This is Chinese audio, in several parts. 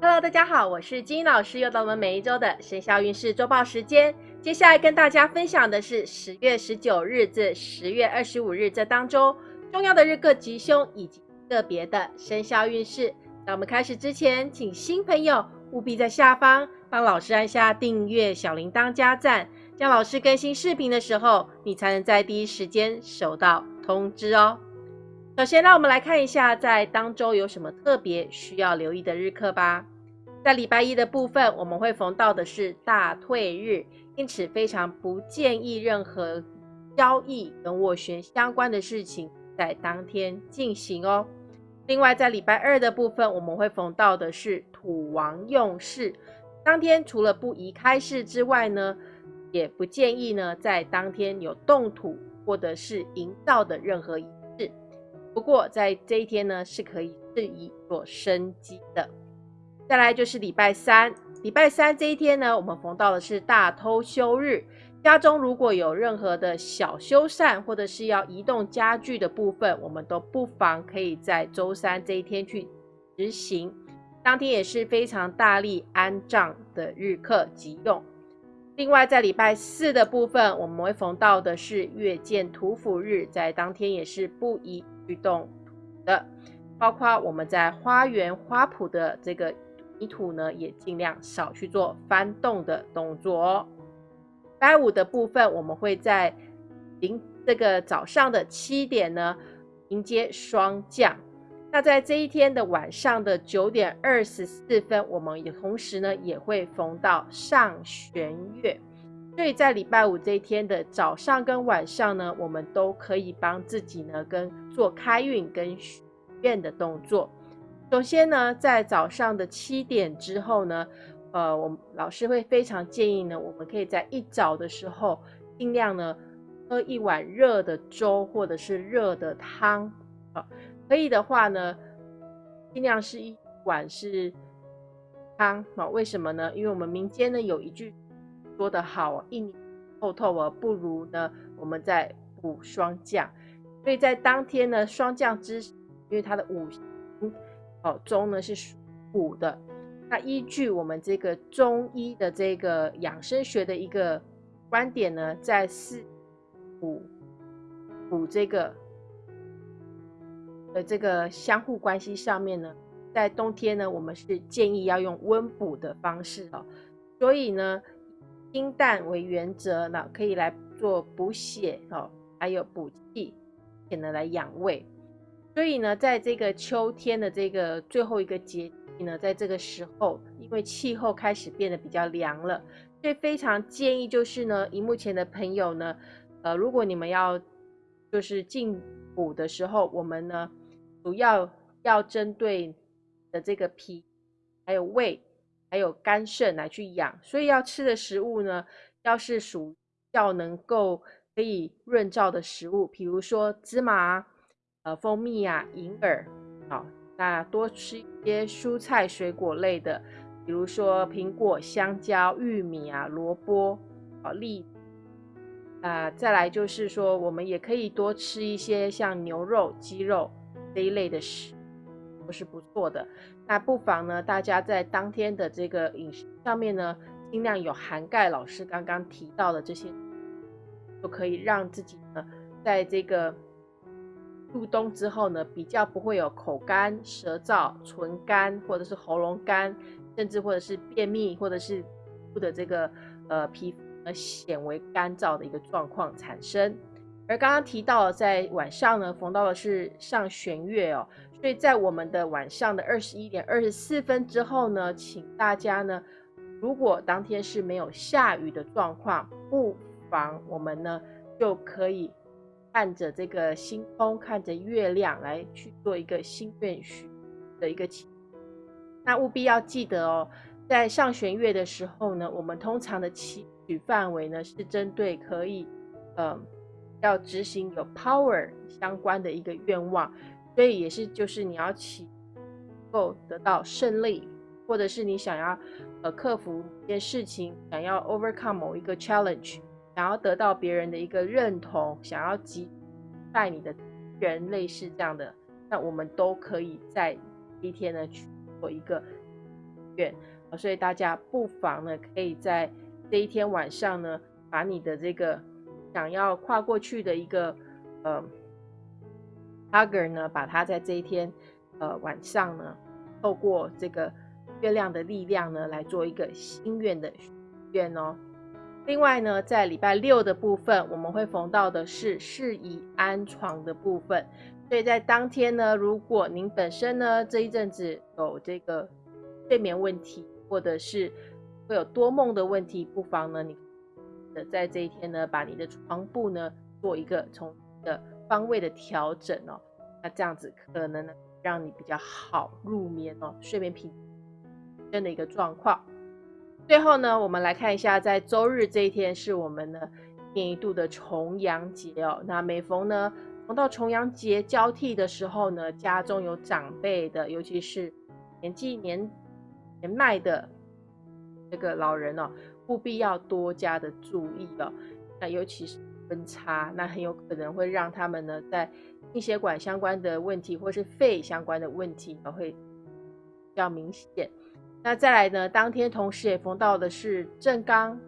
Hello，大家好，我是金老师，又到我们每一周的生肖运势周报时间。接下来跟大家分享的是十月十九日至十月二十五日这当中重要的日课吉凶以及个别的生肖运势。在我们开始之前，请新朋友务必在下方帮老师按下订阅、小铃铛加赞，这样老师更新视频的时候，你才能在第一时间收到通知哦。首先，让我们来看一下在当周有什么特别需要留意的日课吧。在礼拜一的部分，我们会逢到的是大退日，因此非常不建议任何交易跟斡旋相关的事情在当天进行哦。另外，在礼拜二的部分，我们会逢到的是土王用事，当天除了不宜开市之外呢，也不建议呢在当天有动土或者是营造的任何。不过，在这一天呢，是可以适宜做生机的。再来就是礼拜三，礼拜三这一天呢，我们逢到的是大偷休日。家中如果有任何的小修缮，或者是要移动家具的部分，我们都不妨可以在周三这一天去执行。当天也是非常大力安葬的日课急用。另外，在礼拜四的部分，我们会逢到的是月见土府日，在当天也是不宜。去动的，包括我们在花园花圃的这个泥土呢，也尽量少去做翻动的动作哦。拜五的部分，我们会在临这个早上的七点呢迎接霜降。那在这一天的晚上的九点二十四分，我们也同时呢也会逢到上弦月。所以在礼拜五这一天的早上跟晚上呢，我们都可以帮自己呢跟做开运跟许愿的动作。首先呢，在早上的七点之后呢，呃，我们老师会非常建议呢，我们可以在一早的时候尽量呢喝一碗热的粥或者是热的汤啊，可以的话呢，尽量是一碗是汤啊。为什么呢？因为我们民间呢有一句。说得好，一年透透啊，不如呢，我们再补霜降。所以在当天呢，霜降之时，因为它的五行哦中呢是属虎的，那依据我们这个中医的这个养生学的一个观点呢，在四补补这个的这个相互关系上面呢，在冬天呢，我们是建议要用温补的方式哦，所以呢。清淡为原则，那可以来做补血哦，还有补气，也能来养胃。所以呢，在这个秋天的这个最后一个节气呢，在这个时候，因为气候开始变得比较凉了，所以非常建议就是呢，荧幕前的朋友呢，呃，如果你们要就是进补的时候，我们呢主要要针对的这个脾还有胃。还有肝肾来去养，所以要吃的食物呢，要是属要能够可以润燥的食物，比如说芝麻、呃蜂蜜啊、银耳，好，那多吃一些蔬菜水果类的，比如说苹果、香蕉、玉米啊、萝卜、啊栗，啊，再来就是说，我们也可以多吃一些像牛肉、鸡肉这一类的食。都是不错的，那不妨呢，大家在当天的这个饮食上面呢，尽量有涵盖老师刚刚提到的这些，就可以让自己呢，在这个入冬之后呢，比较不会有口干、舌燥、唇干，或者是喉咙干，甚至或者是便秘，或者是不的这个呃皮肤呃显为干燥的一个状况产生。而刚刚提到在晚上呢，逢到的是上弦月哦。所以在我们的晚上的二十一点二十四分之后呢，请大家呢，如果当天是没有下雨的状况，不房我们呢就可以看着这个星空，看着月亮来去做一个心愿许的一个祈。那务必要记得哦，在上弦月的时候呢，我们通常的祈许范围呢是针对可以，嗯，要执行有 power 相关的一个愿望。所以也是，就是你要祈够得到胜利，或者是你想要呃克服一件事情，想要 overcome 某一个 challenge，想要得到别人的一个认同，想要击败你的人，类似这样的，那我们都可以在一天呢去做一个愿，所以大家不妨呢，可以在这一天晚上呢，把你的这个想要跨过去的一个呃 h u g g e r 呢，把它在这一天呃晚上呢，透过这个月亮的力量呢，来做一个心愿的愿哦。另外呢，在礼拜六的部分，我们会逢到的是适宜安床的部分，所以在当天呢，如果您本身呢这一阵子有这个睡眠问题，或者是会有多梦的问题，不妨呢，你在这一天呢，把你的床铺呢做一个从的方位的调整哦，那这样子可能呢，让你比较好入眠哦，睡眠品真的一个状况。最后呢，我们来看一下，在周日这一天是我们的一年一度的重阳节哦。那每逢呢，逢到重阳节交替的时候呢，家中有长辈的，尤其是年纪年年迈的这个老人哦，务必要多加的注意了。那尤其是温差，那很有可能会让他们呢，在心血管相关的问题，或是肺相关的问题，会比较明显。那再来呢？当天同时也逢到的是正刚，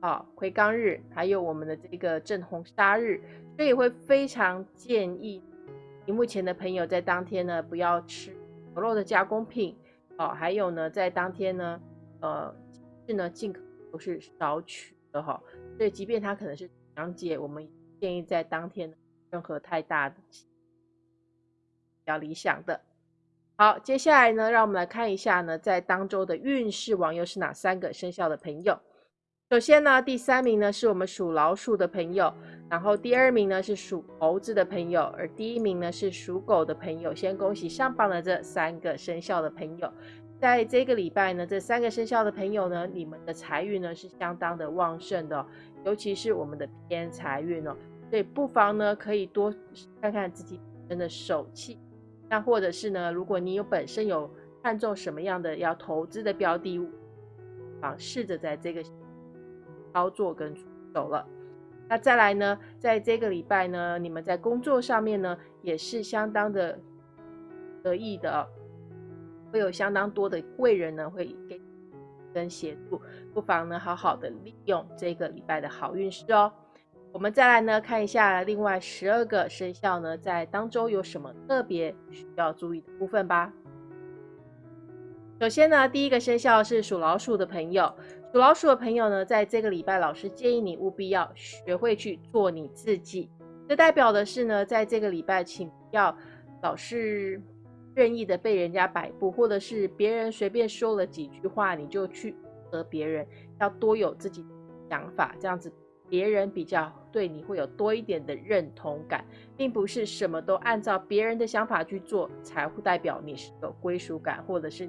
好癸刚日，还有我们的这个正红杀日，所以会非常建议屏幕前的朋友在当天呢不要吃牛肉的加工品，哦，还有呢在当天呢，呃，是呢尽可能都是少取的哈。所以即便它可能是阳节，我们建议在当天任何太大的比较理想的。好，接下来呢，让我们来看一下呢，在当周的运势王又是哪三个生肖的朋友。首先呢，第三名呢是我们属老鼠的朋友，然后第二名呢是属猴子的朋友，而第一名呢是属狗的朋友。先恭喜上榜的这三个生肖的朋友，在这个礼拜呢，这三个生肖的朋友呢，你们的财运呢是相当的旺盛的，尤其是我们的偏财运哦，所以不妨呢可以多看看自己本身的手气。那或者是呢？如果你有本身有看中什么样的要投资的标的物，啊，试着在这个操作跟出手了。那再来呢，在这个礼拜呢，你们在工作上面呢，也是相当的得意的，会有相当多的贵人呢，会给跟协助，不妨呢，好好的利用这个礼拜的好运势哦。我们再来呢看一下另外十二个生肖呢，在当周有什么特别需要注意的部分吧。首先呢，第一个生肖是属老鼠的朋友，属老鼠的朋友呢，在这个礼拜，老师建议你务必要学会去做你自己。这代表的是呢，在这个礼拜，请不要老是任意的被人家摆布，或者是别人随便说了几句话，你就去和别人，要多有自己的想法，这样子。别人比较对你会有多一点的认同感，并不是什么都按照别人的想法去做，才会代表你是有归属感，或者是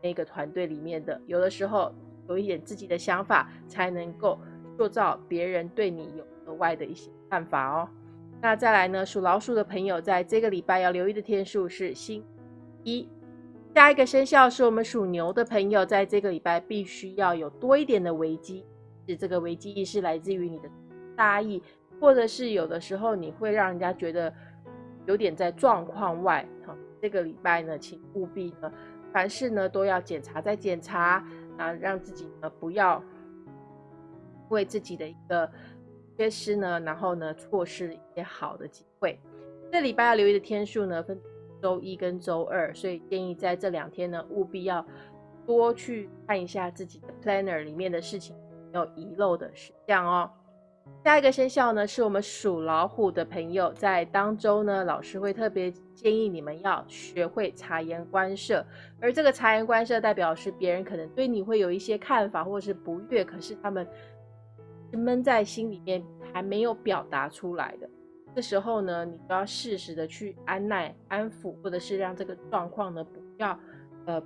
那个团队里面的。有的时候有一点自己的想法，才能够塑造别人对你有额外的一些看法哦。那再来呢，属老鼠的朋友，在这个礼拜要留意的天数是星一。下一个生肖是我们属牛的朋友，在这个礼拜必须要有多一点的危机。是这个危机意识来自于你的大意，或者是有的时候你会让人家觉得有点在状况外。这个礼拜呢，请务必呢，凡事呢都要检查再检查啊，让自己呢不要为自己的一个缺失呢，然后呢错失一些好的机会。这礼拜要留意的天数呢，分周一跟周二，所以建议在这两天呢，务必要多去看一下自己的 planner 里面的事情。有遗漏的事项哦。下一个生肖呢，是我们属老虎的朋友，在当周呢，老师会特别建议你们要学会察言观色。而这个察言观色，代表是别人可能对你会有一些看法或者是不悦，可是他们闷在心里面还没有表达出来的。这时候呢，你都要适时的去安耐、安抚，或者是让这个状况呢，不要呃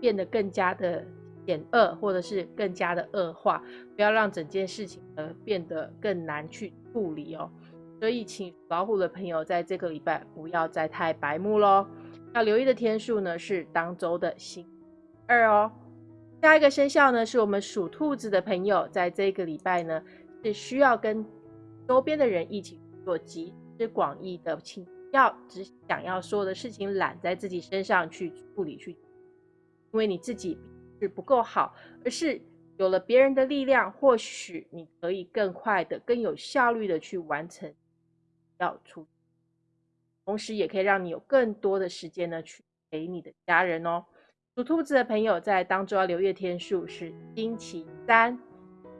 变得更加的。减恶，或者是更加的恶化，不要让整件事情呢变得更难去处理哦。所以，请老虎的朋友在这个礼拜不要再太白目喽。要留意的天数呢是当周的星二哦。下一个生肖呢是我们属兔子的朋友，在这个礼拜呢是需要跟周边的人一起做集思广益的，请要只想要所有的事情揽在自己身上去处理去，因为你自己是不够好，而是有了别人的力量，或许你可以更快的、更有效率的去完成要出，同时也可以让你有更多的时间呢去陪你的家人哦。属兔子的朋友在当中要留意天数是星期三。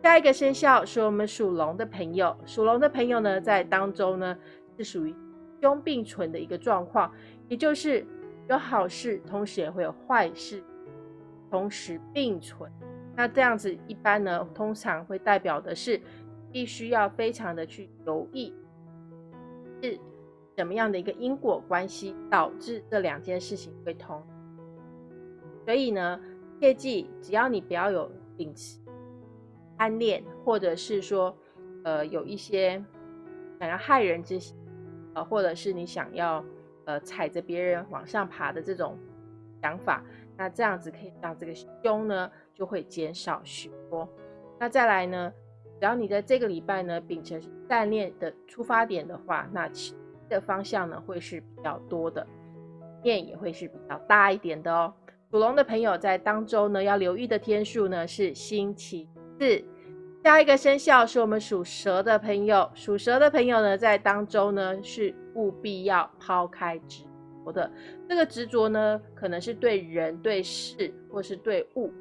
下一个生肖是我们属龙的朋友，属龙的朋友呢在当中呢是属于。凶并存的一个状况，也就是有好事，同时也会有坏事，同时并存。那这样子一般呢，通常会代表的是必须要非常的去留意，是什么样的一个因果关系导致这两件事情会通。所以呢，切记只要你不要有秉持贪恋，或者是说呃有一些想要害人之心。呃，或者是你想要呃踩着别人往上爬的这种想法，那这样子可以让这个凶呢就会减少许多。那再来呢，只要你在这个礼拜呢秉承善念的出发点的话，那其的方向呢会是比较多的，面也会是比较大一点的哦。属龙的朋友在当周呢要留意的天数呢是星期四。下一个生肖是我们属蛇的朋友，属蛇的朋友呢，在当中呢是务必要抛开执的。这个执着呢，可能是对人、对事，或是对物。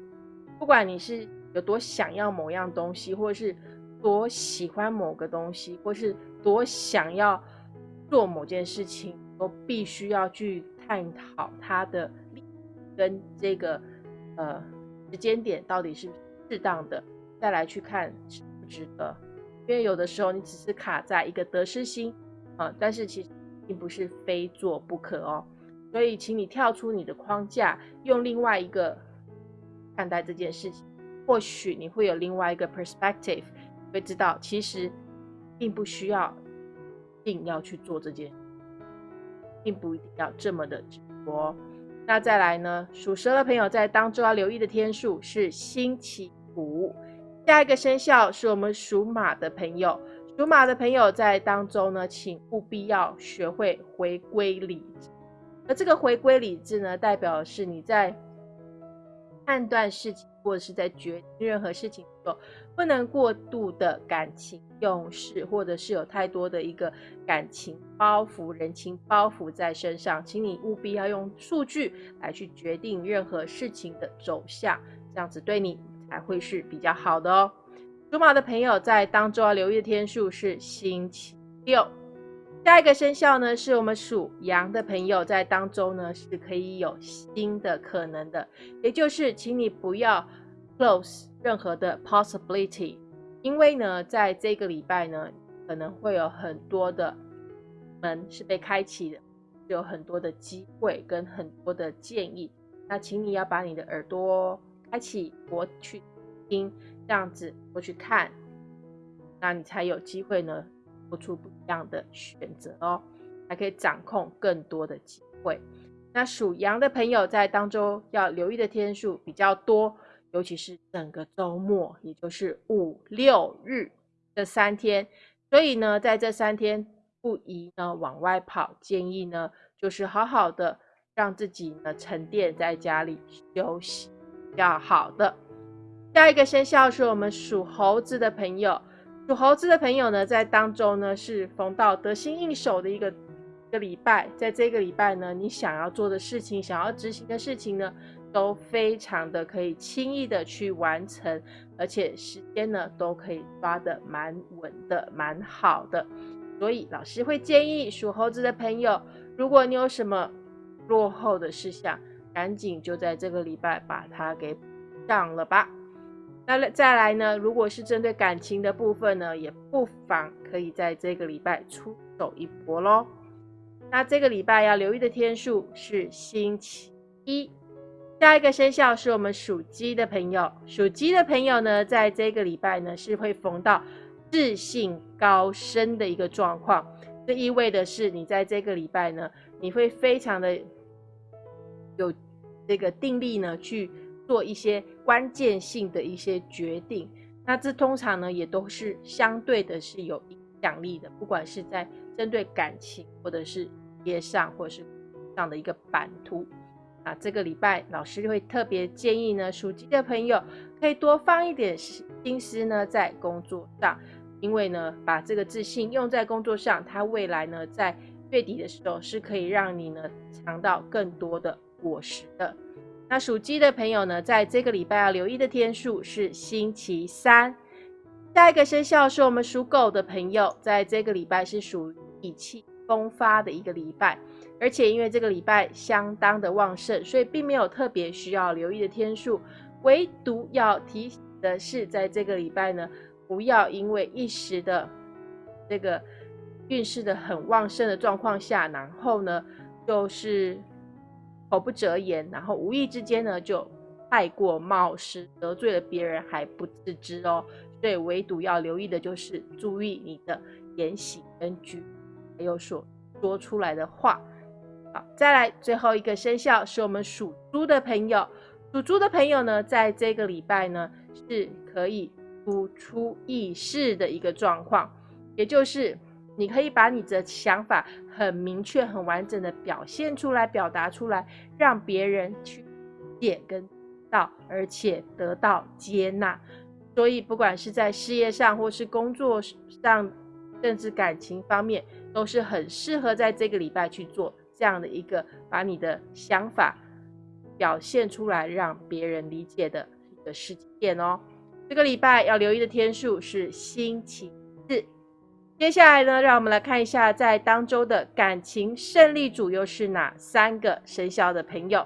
不管你是有多想要某样东西，或是多喜欢某个东西，或是多想要做某件事情，都必须要去探讨它的跟这个呃时间点到底是适当的。再来去看值不值得，因为有的时候你只是卡在一个得失心啊，但是其实并不是非做不可哦。所以，请你跳出你的框架，用另外一个看待这件事情，或许你会有另外一个 perspective，会知道其实并不需要一定要去做这件，并不一定要这么的执着。那再来呢，属蛇的朋友在当中要留意的天数是星期五。下一个生肖是我们属马的朋友，属马的朋友在当中呢，请务必要学会回归理智。而这个回归理智呢，代表是你在判断事情或者是在决定任何事情的时候，不能过度的感情用事，或者是有太多的一个感情包袱、人情包袱在身上。请你务必要用数据来去决定任何事情的走向，这样子对你。才会是比较好的哦。属马的朋友在当中要留意的天数是星期六。下一个生肖呢，是我们属羊的朋友在当中呢是可以有新的可能的，也就是请你不要 close 任何的 possibility，因为呢，在这个礼拜呢，可能会有很多的门是被开启的，有很多的机会跟很多的建议，那请你要把你的耳朵。开启我去听，这样子过去看，那你才有机会呢，做出不一样的选择哦，还可以掌控更多的机会。那属羊的朋友在当中要留意的天数比较多，尤其是整个周末，也就是五六日这三天。所以呢，在这三天不宜呢往外跑，建议呢就是好好的让自己呢沉淀在家里休息。要好的，下一个生肖是我们属猴子的朋友。属猴子的朋友呢，在当中呢是逢到得心应手的一个一个礼拜。在这个礼拜呢，你想要做的事情、想要执行的事情呢，都非常的可以轻易的去完成，而且时间呢都可以抓的蛮稳的、蛮好的。所以老师会建议属猴子的朋友，如果你有什么落后的事项，赶紧就在这个礼拜把它给上了吧。那再来呢？如果是针对感情的部分呢，也不妨可以在这个礼拜出手一搏喽。那这个礼拜要留意的天数是星期一。下一个生肖是我们属鸡的朋友，属鸡的朋友呢，在这个礼拜呢是会逢到自信高升的一个状况。这意味的是，你在这个礼拜呢，你会非常的有。这个定力呢，去做一些关键性的一些决定，那这通常呢也都是相对的是有影响力的，不管是在针对感情或者是事业上或者是上的一个版图。啊，这个礼拜老师会特别建议呢，属鸡的朋友可以多放一点心思呢在工作上，因为呢，把这个自信用在工作上，它未来呢在月底的时候是可以让你呢尝到更多的果实的。那属鸡的朋友呢，在这个礼拜要留意的天数是星期三。下一个生肖是我们属狗的朋友，在这个礼拜是属于意气风发的一个礼拜。而且因为这个礼拜相当的旺盛，所以并没有特别需要留意的天数。唯独要提醒的是，在这个礼拜呢，不要因为一时的这个运势的很旺盛的状况下，然后呢，就是口不择言，然后无意之间呢，就太过冒失，得罪了别人还不自知哦。所以唯独要留意的就是注意你的言行跟举，还有所说出来的话。好再来最后一个生肖是我们属猪的朋友，属猪的朋友呢，在这个礼拜呢是可以突出意识的一个状况，也就是你可以把你的想法很明确、很完整的表现出来、表达出来，让别人去解跟到，而且得到接纳。所以不管是在事业上，或是工作上，甚至感情方面，都是很适合在这个礼拜去做。这样的一个把你的想法表现出来，让别人理解的一个时间点哦。这个礼拜要留意的天数是星期四。接下来呢，让我们来看一下在当周的感情胜利组又是哪三个生肖的朋友。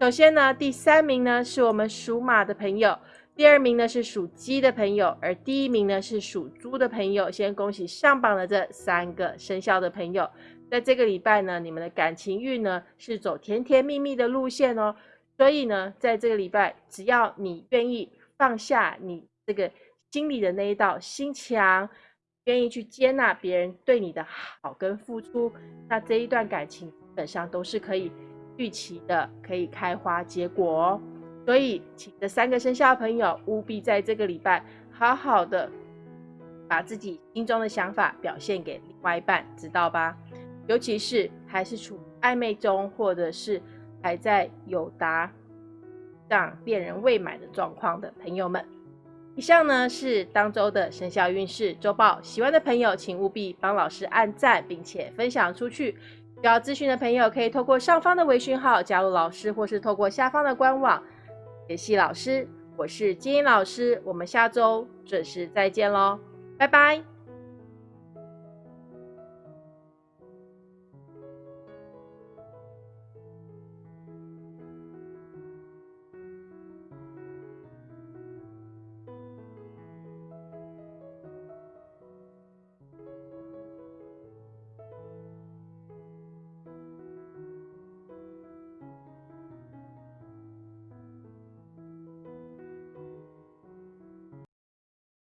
首先呢，第三名呢是我们属马的朋友，第二名呢是属鸡的朋友，而第一名呢是属猪的朋友。先恭喜上榜的这三个生肖的朋友。在这个礼拜呢，你们的感情运呢是走甜甜蜜蜜的路线哦。所以呢，在这个礼拜，只要你愿意放下你这个心里的那一道心墙，愿意去接纳别人对你的好跟付出，那这一段感情基本上都是可以预期的，可以开花结果哦。所以，请这三个生肖朋友务必在这个礼拜好好的把自己心中的想法表现给另外一半，知道吧？尤其是还是处暧昧中，或者是还在有达让恋人未满的状况的朋友们，以上呢是当周的生肖运势周报。喜欢的朋友，请务必帮老师按赞，并且分享出去。需要咨询的朋友，可以透过上方的微讯号加入老师，或是透过下方的官网联系老师。我是金英老师，我们下周准时再见喽，拜拜。